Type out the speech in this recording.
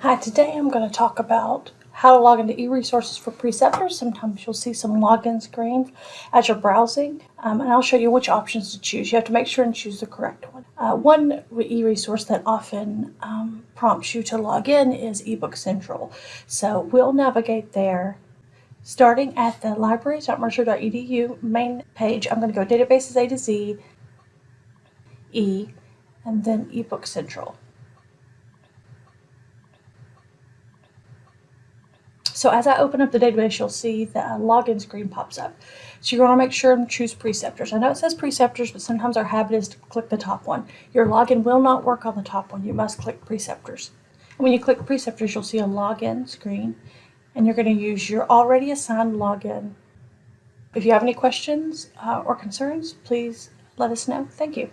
Hi, today I'm going to talk about how to log into eResources for preceptors. Sometimes you'll see some login screens as you're browsing, um, and I'll show you which options to choose. You have to make sure and choose the correct one. Uh, one eResource that often um, prompts you to log in is eBook Central. So we'll navigate there. Starting at the libraries.mercer.edu main page, I'm going to go databases A to Z, E, and then eBook Central. So as I open up the database, you'll see the login screen pops up. So you're going to make sure and choose preceptors. I know it says preceptors, but sometimes our habit is to click the top one. Your login will not work on the top one. You must click preceptors. And when you click preceptors, you'll see a login screen, and you're going to use your already assigned login. If you have any questions uh, or concerns, please let us know. Thank you.